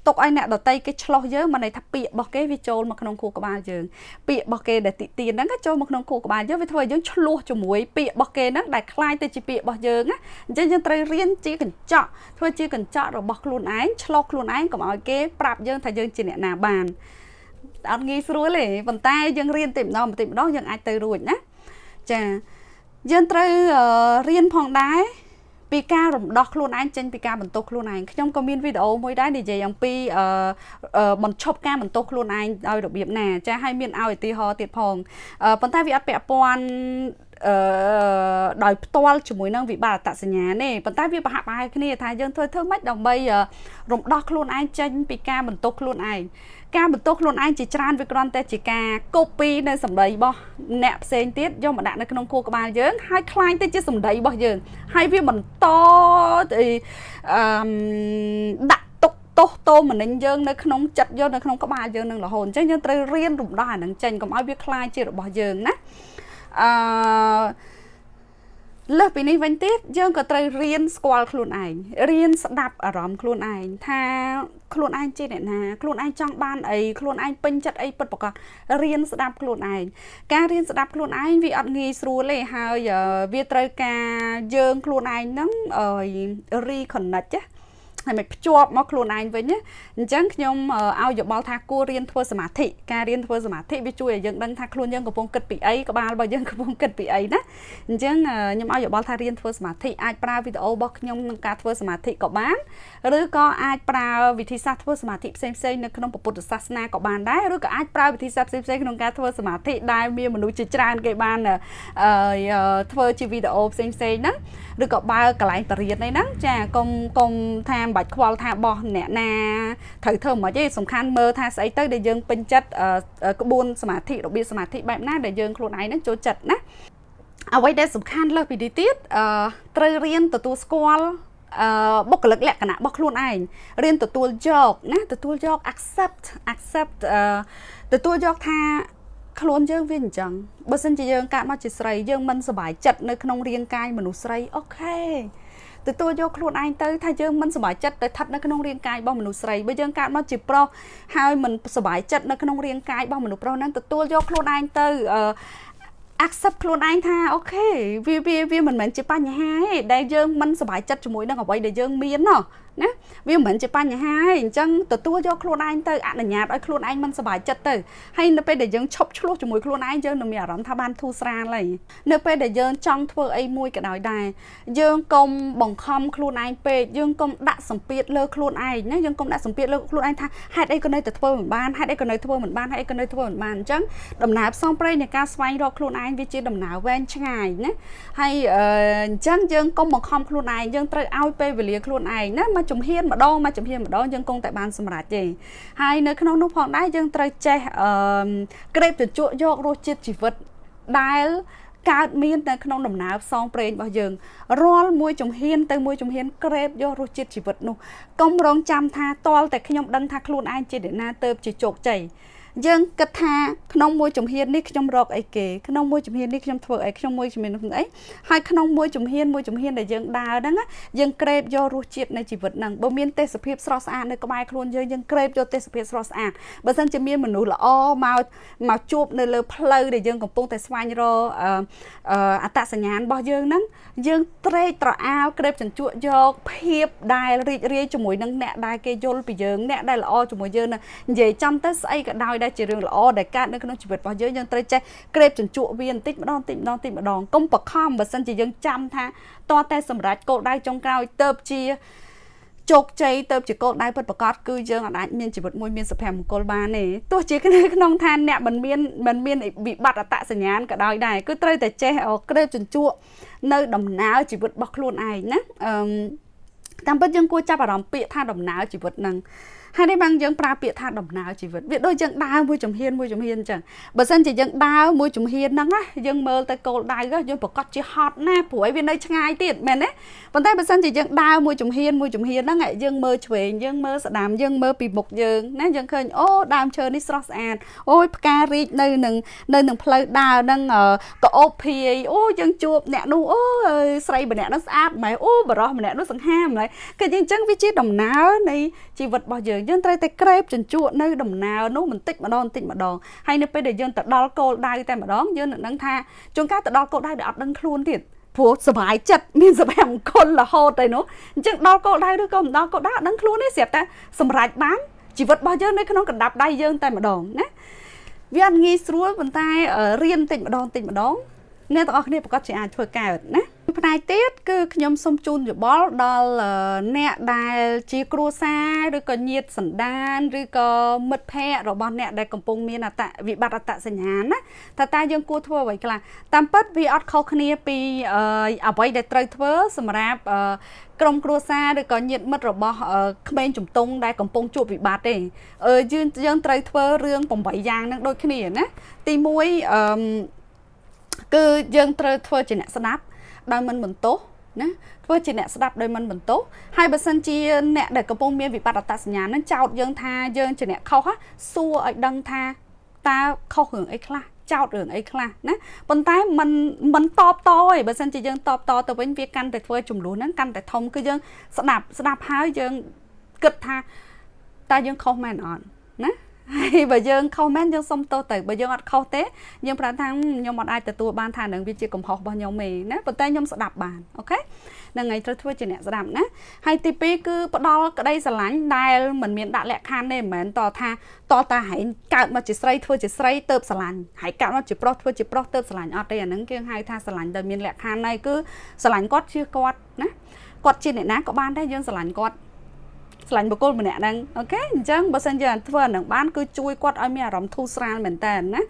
ទុកឲ្យអ្នកដតីគេឆ្លោះយើងមិនន័យថាពាក្យរបស់គេវាចូលមកក្នុងខួរក្បាលយើងពាក្យរបស់គេដែលតិទៀនហ្នឹងក៏ចូលមកក្នុងខួរក្បាលយើងវាធ្វើឲ្យយើងឆ្លោះជាមួយពាក្យរបស់គេហ្នឹងដែលคล้ายទៅជាពាក្យរបស់យើងណាអញ្ចឹងយើងត្រូវរៀនជាកញ្ចក់ធ្វើជាកញ្ចក់របស់ខ្លួនឯងឆ្លោះខ្លួនឯងកុំឲ្យគេប្រាប់យើងថាយើងជាអ្នកណាបានអត់ងាយស្រួលទេប៉ុន្តែយើងរៀនតិចម្ដងបន្តិចម្ដងយើងអាចទៅរួចណាចាយើងត្រូវរៀនផងដែរ ពីការរំដោះខ្លួនឯងចេញពីការបន្ទោសខ្លួនឯងខ្ញុំក៏មានវីដេអូមួយដែរនិយាយអំពីអឺបញ្ឈប់ការបន្ទោសខ្លួនឯងដោយរបៀបណាចាឲ្យមានឲ្យឧទាហរណ៍ទៀតផងប៉ុន្តែវាអត់ពាក់ព័ន្ធអឺដោយផ្ទាល់ជាមួយនឹងវិបត្តិអត្តសញ្ញាណទេប៉ុន្តែវាប្រហាក់ប្រហែលគ្នាថាយើងធ្វើធ្វើម៉េចដើម្បីរំដោះខ្លួនឯងចេញពីការបន្ទោសខ្លួនឯង ការបន្ទោសខ្លួនឯងជាច្រើនវាគ្រាន់តែជាការ copy នៅសម្ដីរបស់អ្នកផ្សេងទៀតយកមកដាក់នៅក្នុងខួរក្បាលយើងហើយคล้ายទៅជាសម្ដីរបស់យើងហើយវាបន្តទៅអឺដាក់ទុកទោសតោមនិញយើងនៅក្នុងចិត្តយើងនៅក្នុងក្បាលយើងនឹងរហូតអញ្ចឹងយើងត្រូវរៀនរំដោះអានឹងចេញកុំឲ្យវាคล้ายជារបស់យើងណាអឺ លើសពីនេះវិញទៀតយើងក៏ត្រូវរៀនស្គាល់ខ្លួនឯងរៀនស្ដាប់អារម្មណ៍ខ្លួនឯងថាខ្លួនឯងជាអ្នកណាខ្លួនឯងចង់បានអីខ្លួនឯងពេញចិត្តអីពិតប្រាកដរៀនស្ដាប់ខ្លួនឯងការរៀនស្ដាប់ខ្លួនឯងវាអត់ងាយស្រួលទេហើយវាត្រូវការយើងខ្លួនឯងហ្នឹង reconnect ណា ហើយមិនភ្ជាប់មកខ្លួនឯងវិញណាអញ្ចឹងខ្ញុំឲ្យយោបល់ថាគួររៀនធ្វើសមាធិការរៀនធ្វើសមាធិវាជួយឲ្យយើងដឹងថាខ្លួនយើងកំពុងគិតពីអីក្បាលរបស់យើងកំពុងគិតពីអីណាអញ្ចឹងខ្ញុំឲ្យយោបល់ថារៀនធ្វើសមាធិអាចប្រើវីដេអូរបស់ខ្ញុំក្នុងការធ្វើសមាធិក៏បានឬក៏អាចប្រើវិធីសាស្ត្រធ្វើសមាធិផ្សេងផ្សេងនៅក្នុងពុទ្ធសាសនាក៏បានដែរឬក៏អាចប្រើវិធីសាស្ត្រផ្សេងផ្សេងក្នុងការធ្វើសមាធិដែលមានមនុស្សជាច្រើនគេបានធ្វើជាវីដេអូផ្សេងផ្សេងហ្នឹងឬក៏បើកន្លែងបរិយាហ្នឹងចាកុំកុំថាមិនបាច់ខ្វល់ថាបោះអ្នកណាត្រូវធ្វើមិនទេសំខាន់មើលថាស្អីទៅដែលយើងពេញចិត្តក្បួនសមាធិរបៀបសមាធិបែបណាដែលយើងខ្លួនឯងហ្នឹងចូលចិត្តណាអ្វីដែលសំខាន់លើសពីនេះទៀតអឺត្រូវរៀនទទួលស្គាល់អឺបុគ្គលិកលក្ខណៈរបស់ខ្លួនឯងរៀនទទួលយកណាទទួលយក accept accept អឺទទួលយកថាខ្លួនយើងវាអញ្ចឹងបើសិនជាយើងកើតមកជាស្រីយើងមិនសប្បាយចិត្តនៅក្នុងរាងកាយមនុស្សស្រីអូខេ ទទួលយកខ្លួនឯងទៅថាយើងមិនសប្បាយចិត្តទៅស្ថិតនៅក្នុងរាងកាយរបស់មនុស្សស្រីបើយើងកើតមកជាប្រុសហើយមិនសប្បាយចិត្តនៅក្នុងរាងកាយរបស់មនុស្សប្រុសហ្នឹងទទួលយកខ្លួនឯងទៅអឺ accept ខ្លួនឯងថាអូខេវាវាវាមិនមែនជាបញ្ហាទេដែលយើងមិនសប្បាយចិត្តជាមួយនឹងអ្វីដែលយើងមានណោះណាវាមិនមែនជាបញ្ហាទេអញ្ចឹងទទួលយកខ្លួនឯងទៅអនុញ្ញាតឲ្យខ្លួនឯងមិនសប្បាយចិត្តទៅហើយនៅពេលដែលយើងឈប់ឆ្លោះជាមួយខ្លួនឯងយើងនឹងមានអារម្មណ៍ថាបានធូរស្រាលហើយនៅពេលដែលយើងចង់ធ្វើអីមួយក៏ដោយដែរយើងកុំបង្ខំខ្លួនឯងពេកយើងកុំដាក់សម្ពាធលើខ្លួនឯងណាយើងកុំដាក់សម្ពាធលើខ្លួនឯងថាហេតុអីក៏នៅតែធ្វើមិនបានហេតុអីក៏នៅធ្វើមិនបានហេតុអីក៏នៅធ្វើមិនបានអញ្ចឹងដំណើរផ្សងព្រេងនៃការស្វែងរកខ្លួនឯងវាជាដំណើរវែងឆ្ងាយណាហើយអញ្ចឹងយើងកុំបង្ខំខ្លួនឯងយើងត្រូវឲ្យពេលវេលាខ្លួនឯងណាមកជំហានម្ដងមកជំហានម្ដងយើងគង់តែបានសម្រេចទេហើយនៅក្នុងនោះផងដែរយើងត្រូវចេះអឺក្រេបជញ្ជក់យករសជាតិជីវិតដែលកើតមាននៅក្នុងដំណើរផ្សងព្រេងរបស់យើងរាល់មួយជំហានទៅមួយជំហានក្រេបយករសជាតិជីវិតនោះកុំរងចាំថាតលតែខ្ញុំដឹងថាខ្លួនឯងជាអ្នកណាទៅជាជោគជ័យ យើងគិតថាក្នុងមួយជំហាននេះខ្ញុំរកអីគេក្នុងមួយជំហាននេះខ្ញុំធ្វើអីក្នុងមួយជំហាននោះអីហើយក្នុងមួយជំហានមួយជំហានដែលយើងដើរហ្នឹងយើងក្រេបយករសជាតិនៃជីវិតហ្នឹងបើមានទេសភាពស្រស់ស្អាតនៅក្បែរខ្លួនយើងយើងក្រេបយកទេសភាពស្រស់ស្អាតបើសិនជាមានមនុស្សល្អមកមកជួបនៅលើផ្លូវដែលយើងកំពុងតែស្វែងរកអត្តសញ្ញាណរបស់យើងហ្នឹងយើងត្រេកត្រអាលក្រេបជញ្ជក់យកភាពដែលរីករាយជាមួយនឹងអ្នកដែលគេយល់ពីយើងអ្នកដែលល្អជាមួយយើងនិយាយចំទៅស្អីក៏ដោយដែលជារឿងល្អដែលកើតនៅក្នុងជីវិតរបស់យើងយើងត្រូវចេះក្រេបជញ្ជក់វាបន្តិចម្ដងបន្តិចម្ដងបន្តិចម្ដងកុំបខំបើសិនជាយើងចាំថាតតែសម្រាប់គោលដៅចុងក្រោយទៅជាជោគជ័យទៅជាគោលដៅពិតប្រាកដគឺយើងអាចមានជីវិតមួយមានសុភមង្គលបានទេទោះជាក្នុងឋានអ្នកមិនមានមិនមានវិបត្តិអត្តសញ្ញាណក៏ដោយដែរគឺត្រូវតែចេះក្រេបជញ្ជក់នៅដំណើរជីវិតរបស់ខ្លួនឯងណាអឺតាមពិតយើងគួរចាប់អារម្មណ៍ពាក្យថាដំណើរជីវិតហ្នឹង ហើយនេះបានយើងប្រើពាក្យថាដំណើរជីវិតវាដូចយើងដើរមួយជំហានមួយជំហានអញ្ចឹងបើសិនជាយើងដើរមួយជំហានហ្នឹងណាយើងមើលទៅគោលដៅយើងប្រកាសជាហត់ណាព្រោះវានៅឆ្ងាយទៀតមែនទេប៉ុន្តែបើសិនជាយើងដើរមួយជំហានមួយជំហានហ្នឹងយើងមើលឆ្វេងយើងមើលស្ដាំយើងមើលពីមុខយើងណាយើងឃើញអូដើមឈើនេះស្រស់ស្អាតអូយផ្ការីកនៅនឹងនៅនឹងផ្លូវដើរហ្នឹងក៏អូបភាយអូយើងជួបអ្នកនោះអូស្រីម្នាក់នោះស្អាតម៉ែអូបរោះម្នាក់នោះសង្ហាម្ល៉េះគឺអញ្ចឹងវាជាដំណើរនៃជីវិតរបស់យើងយើងត្រូវតែក្រេបជញ្ជក់នៅដំណើរនោះបន្តិចម្ដងបន្តិចម្ដងហើយនៅពេលដែលយើងទៅដល់គោលដៅតែម្ដងយើងនឹងដឹងថាជួនកាលទៅដល់គោលដៅដែលអត់ដឹងខ្លួនទៀតព្រោះសុបាយចិត្តមានសុភមង្គលរហូតទៅនោះអញ្ចឹងដល់គោលដៅឬក៏មិនដល់គោលដៅអត់ដឹងខ្លួនទេស្រាប់តែសម្រេចបានជីវិតរបស់យើងនៅក្នុងកណ្ដាប់ដៃយើងតែម្ដងណាវាអត់ងាយស្រួលប៉ុន្តែរៀនតិចម្ដងតិចម្ដងអ្នកទាំងអស់គ្នាប្រកាសជាអាចធ្វើកើតណា ផ្នែកទៀតគឺខ្ញុំសូមជូនយោបល់ដល់អ្នកដែលជាគ្រួសារឬក៏ញាតិសន្តានឬក៏មិត្តភ័ក្តិរបស់អ្នកដែលកំពុងមានអត្តវិបត្តិអត្តសញ្ញាណណាថាតើយើងគួរធ្វើអ្វីខ្លះតាមពិតវាអត់ខុសគ្នាពីអ្វីដែលត្រូវធ្វើសម្រាប់ក្រុមគ្រួសារឬក៏ញាតិមិត្តរបស់ក្មេងជំទង់ដែលកំពុងជួបវិបត្តិទេយើងយើងត្រូវធ្វើរឿង8យ៉ាងហ្នឹងដូចគ្នាណាទី1អឺគឺយើងត្រូវធ្វើជាអ្នកស្ដាប់ ដោយមិនបន្ទោសណាធ្វើជាអ្នកស្ដាប់ដោយមិនបន្ទោសហើយបើសិនជាអ្នកដែលកំពុងមានវិបត្តិអត្តសញ្ញាណនឹងចោទយើងថាយើងជាអ្នកខុសសួរឲ្យដឹងថាតើខុសរឿងអីខ្លះចោតរឿងអីខ្លះណាប៉ុន្តែมันมันតបតទេបើសិនជាយើងតបតទៅវិញវាកាន់តែធ្វើចំនួនហ្នឹងកាន់តែធំគឺយើងស្ដាប់ស្ដាប់ហើយយើងគិតថាតើយើងខុសមែនអត់ណា ហើយបើយើងខុសមែនយើងសុំទោសទៅបើយើងអត់ខុសទេយើងប្រាប់ថាខ្ញុំអត់អាចទទួលបានថានឹងវាជាកំហុសរបស់ខ្ញុំទេណាប៉ុន្តែខ្ញុំស្ដាប់បានអូខេនឹងថ្ងៃត្រូវធ្វើជាអ្នកស្ដាប់ណាហើយទី2គឺផ្ដល់ក្តីស្រឡាញ់ដែលមិនមានដាក់លក្ខខណ្ឌទេមិនមែនតថាតតាហែងកើតមកជាស្រីធ្វើជាស្រីទៅស្រឡាញ់ហើយកើតមកជាប្រុសធ្វើជាប្រុសទៅស្រឡាញ់អត់ទេអាហ្នឹងគេហៅថាស្រឡាញ់ដែលមានលក្ខខណ្ឌហើយគឺស្រឡាញ់គាត់ជាគាត់ណាគាត់ជាអ្នកណាក៏បានដែរយើងស្រឡាញ់គាត់ ស្រឡាញ់បុគ្គលម្នាក់ហ្នឹងអូខេអញ្ចឹងបើសិនជាធ្វើអានឹងបានគឺជួយគាត់ឲ្យមានអារម្មណ៍ធូរស្រាលមែនតើណា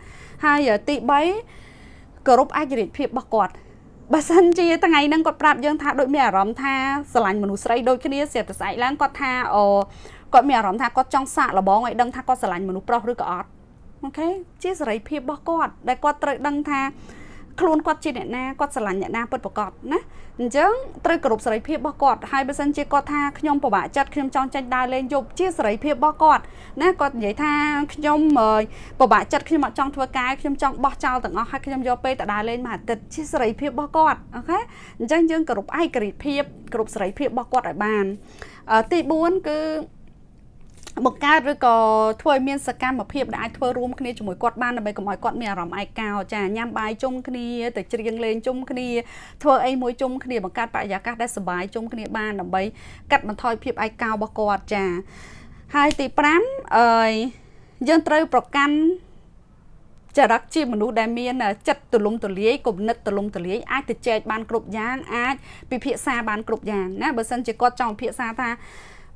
ហើយទី3គោរពឯករាជ្យភាពរបស់គាត់បើសិនជាថ្ងៃហ្នឹងគាត់ប្រាប់យើងថាដូចមានអារម្មណ៍ថាស្រឡាញ់មនុស្សស្រីដូចគ្នាស្រាប់តែស្អែកឡើងគាត់ថាអូគាត់មានអារម្មណ៍ថាគាត់ចង់សាកល្បងឲ្យដឹងថាគាត់ស្រឡាញ់មនុស្សប្រុសឬក៏អត់អូខេជាសេរីភាពរបស់គាត់ដែលគាត់ត្រូវដឹងថា ខ្លួនគាត់ជាអ្នកណាគាត់ស្រឡាញ់អ្នកណាពិតប្រាកដណាអញ្ចឹងត្រូវគោរពសេរីភាពរបស់គាត់ហើយបើសិនជាគាត់ថាខ្ញុំពិបាកចិត្តខ្ញុំចង់ចេញដើរលេងយប់ជាសេរីភាពរបស់គាត់ណាគាត់និយាយថាខ្ញុំពិបាកចិត្តខ្ញុំអត់ចង់ធ្វើការខ្ញុំចង់បោះចោលទាំងអស់ហើយខ្ញុំយកពេលទៅដើរលេងមួយអាទិត្យជាសេរីភាពរបស់គាត់អូខេអញ្ចឹងយើងគោរពឯករាជ្យភាពគោរពសេរីភាពរបស់គាត់ឲ្យបានទី4គឺ បង្កើតឬក៏ធ្វើឲ្យមានសកម្មភាពដែលអាចធ្វើរួមគ្នាជាមួយគាត់បានដើម្បីកុំឲ្យគាត់មានអារម្មណ៍ឯកោចាញ៉ាំបាយជុំគ្នាទៅច្រៀងលេងជុំគ្នាធ្វើអីមួយជុំគ្នាបង្កើតបរិយាកាសដែលសុបាយជុំគ្នាបានដើម្បីកាត់បន្ថយភាពឯកោរបស់គាត់ចាហើយទី5អឺយើងត្រូវប្រកាន់ចរិតជាមនុស្សដែលមានចិត្តទូលំទូលាយគំនិតទូលំទូលាយអាចទៅចែកបានគ្រប់យ៉ាងអាចពិភាក្សាបានគ្រប់យ៉ាងណាបើសិនជាគាត់ចង់ពិភាក្សាថា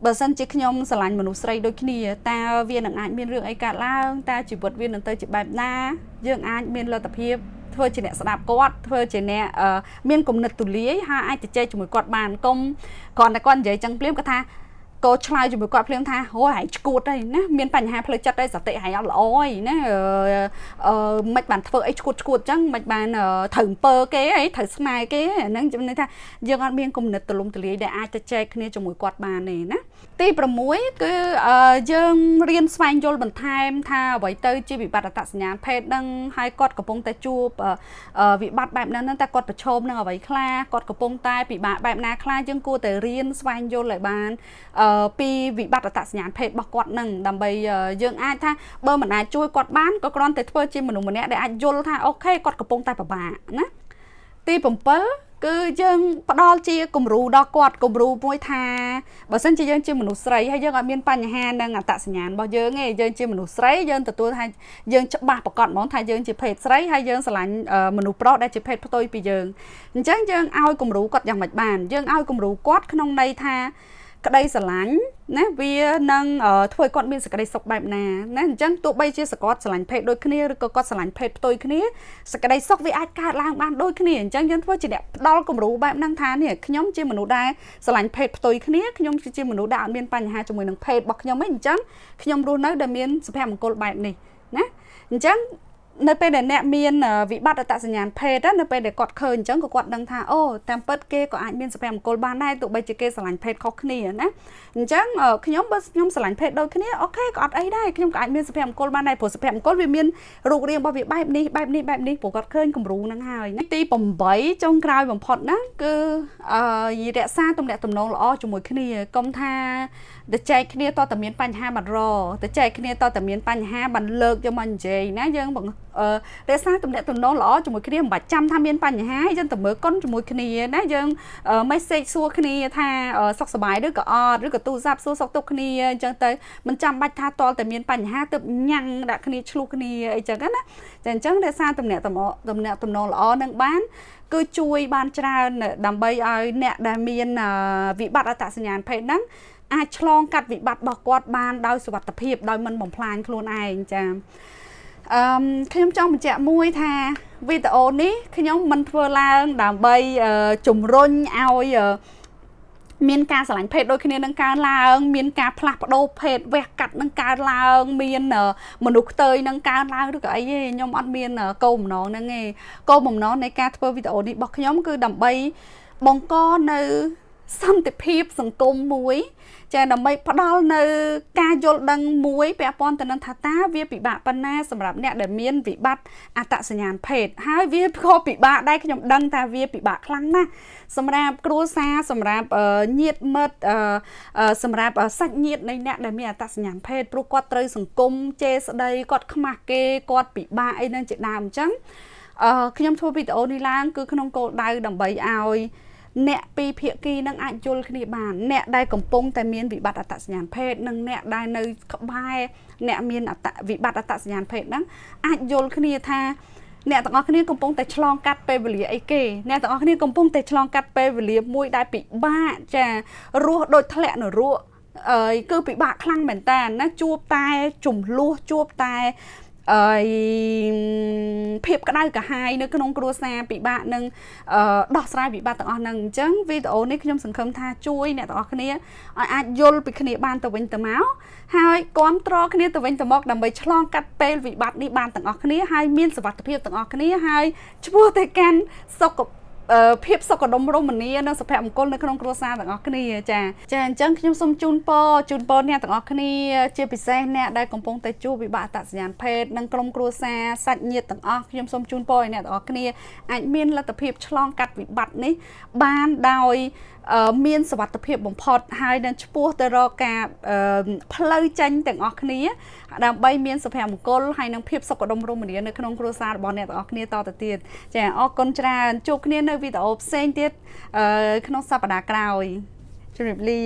បើសិនជាខ្ញុំស្រឡាញ់មនុស្សស្រីដូចគ្នាតើវានឹងអាចមានរឿងអីកើតឡើងតើជីវិតវានឹងទៅជាបែបណា យើងអាចមានលទ្ធភាពធ្វើជាអ្នកស្ដាប់គាត់ធ្វើជាអ្នកមានគំនិតទូលាយហើយអាចទៅចែកជាមួយគាត់បានកុំគ្រាន់តែគាត់និយាយចឹងភ្លាមគាត់ថា ក៏ឆ្លើយជាមួយគាត់ភ្លាមថាអូហែងឈួតហើយណាមានបញ្ហាផ្លូវចិត្តហើយសតិហែងអត់ល្អហើយណាអឺមិនបានធ្វើអីឈួតឈួតចឹងមិនបានត្រូវអំពើគេអីត្រូវស្នើគេហ្នឹងជំនឿថាយើងអត់មានគំនិតទលំទលាយដែលអាចទៅចែកគ្នាជាមួយគាត់បានទេណាទី6គឺយើងរៀនស្វែងយល់បន្ថែមថាអ្វីទៅជាវិបត្តិអត្តសញ្ញាណភេទហ្នឹងហើយគាត់កំពុងតែជួបវិបត្តិបែបហ្នឹងតែគាត់ប្រឈមនឹងអ្វីខ្លះគាត់កំពុងតែពិបាកបែបណាខ្លះយើងគួរតែរៀនស្វែងយល់ឲ្យបានពីវិបត្តិអត្តសញ្ញាណភេទរបស់គាត់នឹងដើម្បីយើងអាចថាបើមិនអាចជួយគាត់បានក៏គ្រាន់តែធ្វើជាមនុស្សម្នាក់ដែលអាចយល់ថាអូខេគាត់កំពុងតែពិបាកណាទី7គឺយើងផ្ដល់ជាគំរូដល់គាត់គំរូមួយថាបើសិនជាយើងជាមនុស្សស្រីហើយយើងអត់មានបញ្ហានឹងអត្តសញ្ញាណរបស់យើងទេយើងជាមនុស្សស្រីយើងទទួលថាយើងច្បាស់ប្រកបហ្មងថាយើងជាភេទស្រីហើយយើងស្រឡាញ់មនុស្សប្រុសដែលជាភេទផ្ទុយពីយើងអញ្ចឹងយើងឲ្យគំរូគាត់យ៉ាងម៉េចបានយើងឲ្យគំរូគាត់ក្នុងន័យថា ក្តីស្រឡាញ់ណាវានឹងធ្វើឲ្យគាត់មានសេចក្តីសុខបែបណាណាអញ្ចឹងទោះបីជាសកតស្រឡាញ់ភេទដូចគ្នាឬក៏គាត់ស្រឡាញ់ភេទផ្ទុយគ្នាសេចក្តីសុខវាអាចកើតឡើងបានដូចគ្នាអញ្ចឹងយើងធ្វើជាអ្នកផ្ដល់គំរូបែបហ្នឹងថានេះខ្ញុំជាមនុស្សដែលស្រឡាញ់ភេទផ្ទុយគ្នាខ្ញុំជាមនុស្សដែលអត់មានបញ្ហាជាមួយនឹងភេទរបស់ខ្ញុំទេអញ្ចឹងខ្ញុំរស់នៅដែលមានសុភមង្គលបែបនេះណាអញ្ចឹង នៅពេលដែលអ្នកមានវិបត្តិអត្តសញ្ញាណភេទនៅពេលដែលគាត់ឃើញអញ្ចឹងក៏គាត់ដឹងថាអូតាមពិតគេក៏អាចមានសុភមង្គលបានដែរទោះបីជាគេស្រឡាញ់ភេទខុសគ្នាណាអញ្ចឹងខ្ញុំបើខ្ញុំស្រឡាញ់ភេទដូចគ្នាអូខេក៏អត់អីដែរខ្ញុំក៏អាចមានសុភមង្គលបានដែរព្រោះសុភមង្គលវាមានរូបរាងរបស់វាបែបនេះបែបនេះបែបនេះព្រោះគាត់ឃើញគំរូហ្នឹងហើយទី8ចុងក្រោយបំផុតណាគឺអឺរក្សាទំនាក់ទំនងល្អជាមួយគ្នាកុំថាទៅចែកគ្នាតើតើមានបញ្ហាបាត់រទៅចែកគ្នាតើតើមានបញ្ហាបានលើកយកមកនិយាយណាយើង រក្សាទំនាក់ទំនងល្អជាមួយគ្នាមិនបាច់ចាំថាមានបញ្ហាយើងទៅមើលកុនជាមួយគ្នាណាយើង message សួរគ្នាថាសុខសប្បាយឬក៏អត់ឬក៏ទូរស័ព្ទសួរសុខទុក្ខគ្នាអញ្ចឹងទៅមិនចាំបាច់ថាតលតែមានបញ្ហាទៅញ៉ាំងដាក់គ្នាឆ្លោះគ្នាអីចឹងណាចាអញ្ចឹងរក្សាទំនាក់ទំនាក់ទំនងល្អនឹងបានគឺជួយបានច្រើនដើម្បីឲ្យអ្នកដែលមានវិបត្តិអត្តសញ្ញាណភេទហ្នឹងអាចឆ្លងកាត់វិបត្តិរបស់គាត់បានដោយសុវត្ថិភាពដោយមិនបំផ្លាញខ្លួនឯងចា អឺខ្ញុំចង់បញ្ជាក់មួយថាវីដេអូនេះខ្ញុំមិនធ្វើឡើងដើម្បីជំរុញឲ្យមានការឆ្លាញ់ភេទដូចគ្នានឹងកើនឡើង មានការផ្លាស់ប្ដូរភេទវះកាត់នឹងកើនឡើង មានមនុស្សខ្ទើយនឹងកើនឡើងឬក៏អីទេខ្ញុំអត់មានគោលបំណងហ្នឹងទេគោលបំណងនៃការធ្វើវីដេអូនេះរបស់ខ្ញុំគឺដើម្បីបង្កនៅ សន្តិភាពសង្គមមួយ ចាដើម្បីផ្ដល់នៅការយល់ដឹងមួយពាក់ព័ន្ធទៅនឹងថាតើវាពិបាកប៉ុណ្ណាសម្រាប់អ្នកដែលមានវិបត្តិអត្តសញ្ញាណភេទហើយវាក៏ពិបាកដែរខ្ញុំដឹងថាវាពិបាកខ្លាំងណាស់សម្រាប់គ្រួសារសម្រាប់ញាតិមិត្តសម្រាប់សាច់ញាតិនៃអ្នកដែលមានអត្តសញ្ញាណភេទព្រោះគាត់ត្រូវសង្គមជេរស្ដីគាត់ខ្មាស់គេគាត់ពិបាកអីនឹងជាដើមអញ្ចឹងអឺខ្ញុំធ្វើវីដេអូនេះឡើងគឺក្នុងគោលដៅដើម្បីឲ្យ អ្នកពីភាគីនឹងអាចយល់គ្នាបានអ្នកដែលកំពុងតែមានវិបត្តិអត្តសញ្ញាណភេទនិងអ្នកដែលនៅក្បែរអ្នកមានអត្តវិបត្តិអត្តសញ្ញាណភេទហ្នឹងអាចយល់គ្នាថាអ្នកទាំងអស់គ្នាកំពុងតែឆ្លងកាត់ពេលវេលាអីគេអ្នកទាំងអស់គ្នាកំពុងតែឆ្លងកាត់ពេលវេលាមួយដែលពិបាកចារស់ដូចធ្លាក់នរកអើយគឺពិបាកខ្លាំងមែនតើណាជួបតែចំនួនជួបតែ អឺភាពក្តៅក្រហាយនៅក្នុងគ្រួសារពិបាកនឹងដោះស្រាយវិបត្តិទាំងអស់ហ្នឹងអញ្ចឹងវីដេអូនេះខ្ញុំសង្ឃឹមថាជួយអ្នកទាំងអស់គ្នាឲ្យអាចយល់ពីគ្នាបានទៅវិញទៅមកហើយគ្រប់គ្រងគ្នាទៅវិញទៅមកដើម្បីឆ្លងកាត់ពេលវិបត្តិនេះបានទាំងអស់គ្នាហើយមានសុវត្ថិភាពទាំងអស់គ្នាហើយឈ្មោះទៅកាន់សុខភាព ភាពសុខដុមរមនានិងសុភមង្គលនៅក្នុងគ្រួសារទាំងអស់គ្នាចាចាអញ្ចឹងខ្ញុំសូមជូនពរជូនពរអ្នកទាំងអស់គ្នាជាពិសេសអ្នកដែលកំពុងតែជួបវិបត្តិអត្តសញ្ញាណភេទនិងក្រុមគ្រួសារសាច់ញាតិទាំងអស់ខ្ញុំសូមជូនពរឲ្យអ្នកទាំងអស់គ្នាអាចមានលទ្ធភាពឆ្លងកាត់វិបត្តិនេះបានដោយ មានសវត្ថភាពបំផុតហើយនឹងឈ្មោះទៅរកការផ្លូវចេញទាំងអស់គ្នា ដើម្បីមានសុភមង្គលហើយនឹងភាពសុខដុមរមនានៅក្នុងគ្រួសាររបស់អ្នកទាំងអស់គ្នាតទៅទៀតចាអរគុណច្រើនជួបគ្នានៅវីដេអូផ្សេងទៀតក្នុងសប្តាហ៍ក្រោយជម្រាបលា